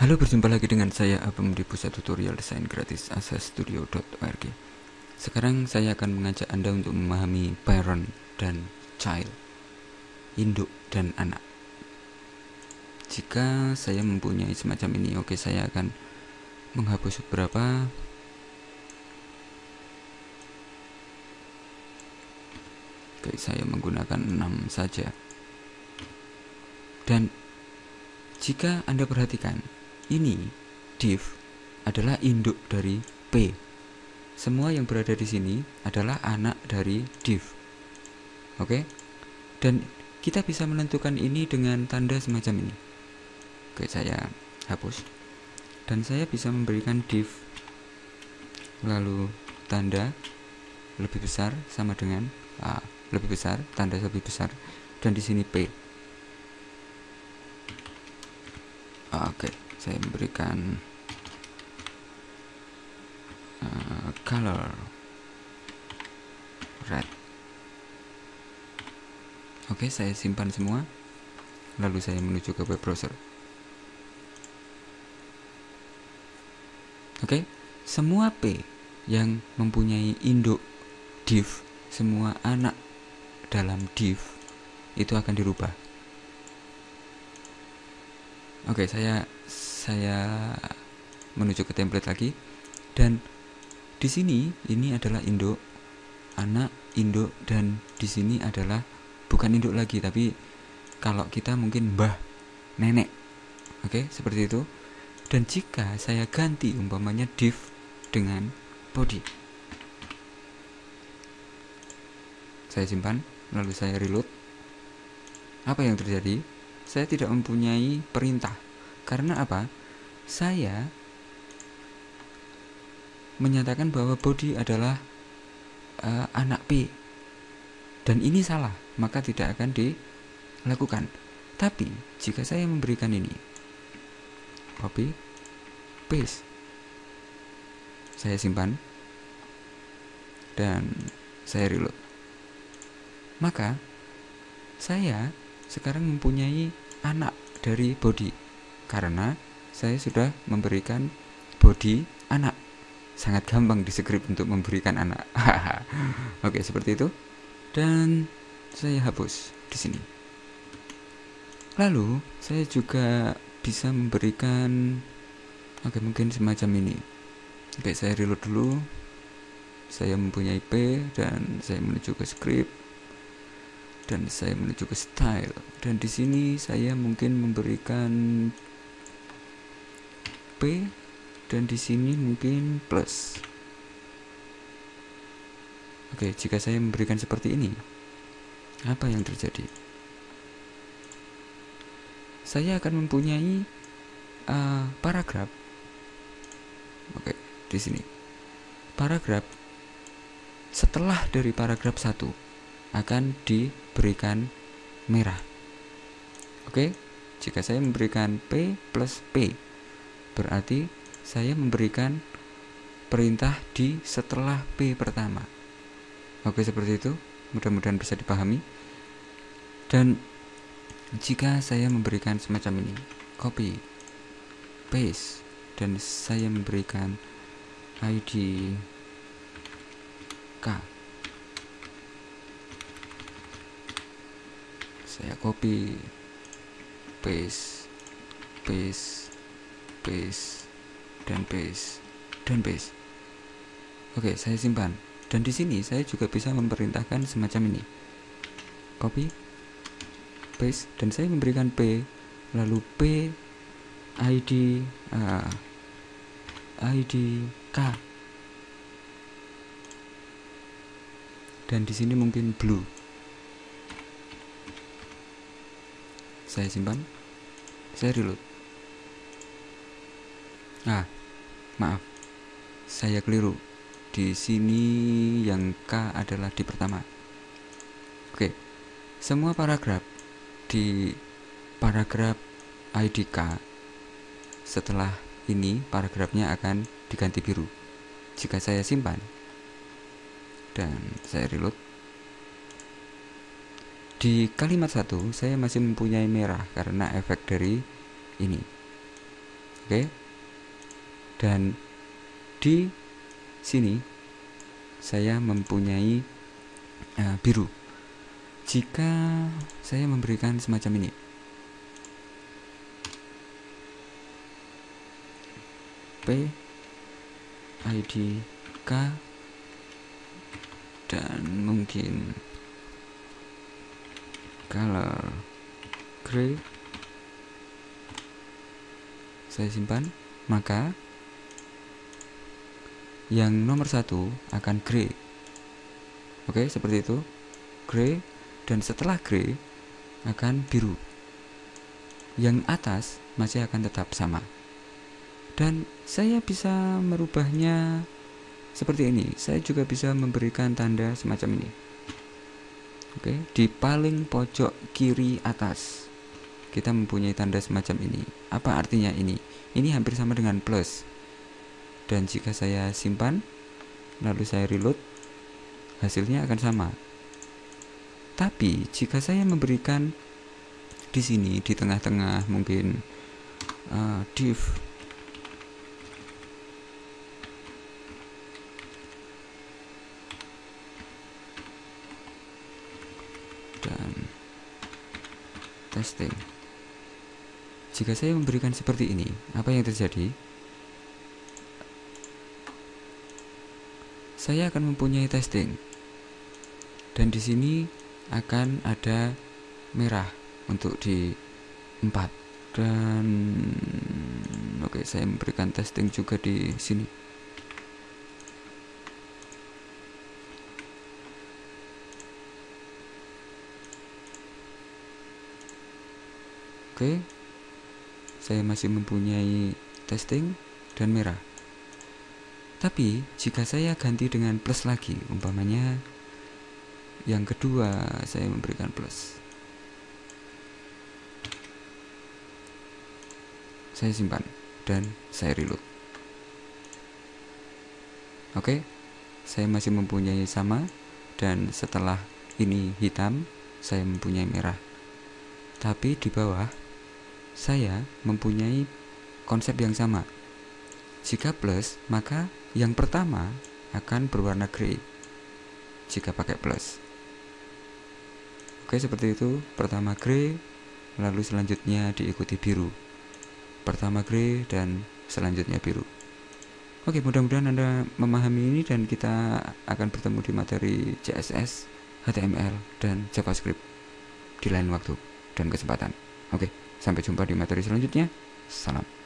Halo, berjumpa lagi dengan saya Abang di Pusat Tutorial Desain Gratis asastudio.org. Sekarang saya akan mengajak Anda untuk memahami parent dan child, induk dan anak. Jika saya mempunyai semacam ini, oke saya akan menghapus beberapa Oke, saya menggunakan 6 saja. Dan jika Anda perhatikan, ini div adalah induk dari P. Semua yang berada di sini adalah anak dari div. Oke? Dan kita bisa menentukan ini dengan tanda semacam ini. Oke, saya hapus. Dan saya bisa memberikan div lalu tanda lebih besar sama dengan A lebih besar, tanda lebih besar, dan di sini P. Oke, saya memberikan uh, color red. Oke, saya simpan semua. Lalu saya menuju ke web browser. Oke, semua P yang mempunyai induk div, semua anak dalam div itu akan dirubah. Oke, saya saya menuju ke template lagi dan di sini ini adalah induk anak induk dan di sini adalah bukan induk lagi tapi kalau kita mungkin mbah nenek. Oke, seperti itu. Dan jika saya ganti umpamanya div dengan body. Saya simpan lalu saya reload apa yang terjadi saya tidak mempunyai perintah karena apa? Saya menyatakan bahwa body adalah uh, anak P. Dan ini salah maka tidak akan dilakukan. Tapi jika saya memberikan ini copy paste saya simpan dan saya reload. Maka saya sekarang mempunyai anak dari body karena saya sudah memberikan body anak. Sangat gampang di script untuk memberikan anak. Oke, seperti itu. Dan saya hapus di sini. Lalu, saya juga bisa memberikan Oke, mungkin semacam ini. Oke, saya reload dulu. Saya mempunyai P dan saya menuju ke script dan saya menuju ke style dan di sini saya mungkin memberikan P dan di sini mungkin plus. Oke jika saya memberikan seperti ini apa yang terjadi? Saya akan mempunyai uh, paragraf. Oke di sini. Paragraf setelah dari paragraf 1 akan diberikan merah. Oke, jika saya memberikan P plus P, berarti saya memberikan perintah di setelah P pertama. Oke, seperti itu. Mudah-mudahan bisa dipahami. Dan jika saya memberikan semacam ini, copy, paste, dan saya memberikan ID K saya copy paste paste paste dan paste dan paste oke saya simpan. Dan di sini saya juga bisa memerintahkan semacam ini. Copy paste dan saya memberikan p lalu p id uh, id k. Dan di sini mungkin blue. Saya simpan saya reload ah maaf. Saya keliru. Di sini yang K adalah di pertama. Oke. Semua paragraf di paragraf ID K setelah ini paragrafnya akan diganti biru. Jika saya simpan dan saya reload. Di kalimat satu saya masih mempunyai merah karena efek dari ini. Oke. Dan di sini saya mempunyai uh, biru. Jika saya memberikan semacam ini. P ID K dan mungkin color gray saya simpan maka yang nomor satu akan gray oke seperti itu. Gray dan setelah gray akan biru. Yang atas masih akan tetap sama. Dan saya bisa merubahnya seperti ini. Saya juga bisa memberikan tanda semacam ini. Oke di paling pojok kiri atas kita mempunyai tanda semacam ini. Apa artinya ini? Ini hampir sama dengan plus dan jika saya simpan lalu saya reload hasilnya akan sama tapi jika saya memberikan di sini di tengah-tengah mungkin uh, div dan testing jika saya memberikan seperti ini, apa yang terjadi? Saya akan mempunyai testing. Dan di sini akan ada merah untuk di 4 dan oke saya memberikan testing juga di sini. Oke, saya masih mempunyai testing dan merah. Tapi jika saya ganti dengan plus lagi, umpamanya yang kedua saya memberikan plus. Saya simpan dan saya reload. Oke, saya masih mempunyai sama dan setelah ini hitam, saya mempunyai merah. Tapi di bawah saya mempunyai konsep yang sama. Jika plus, maka yang pertama akan berwarna grey. Jika pakai plus. Oke, seperti itu. Pertama grey, lalu selanjutnya diikuti biru. Pertama grey dan selanjutnya biru. Oke, mudah-mudahan Anda memahami ini dan kita akan bertemu di materi CSS, HTML, dan JavaScript di lain waktu dan kesempatan. Oke. Sampai jumpa di materi selanjutnya. Salam.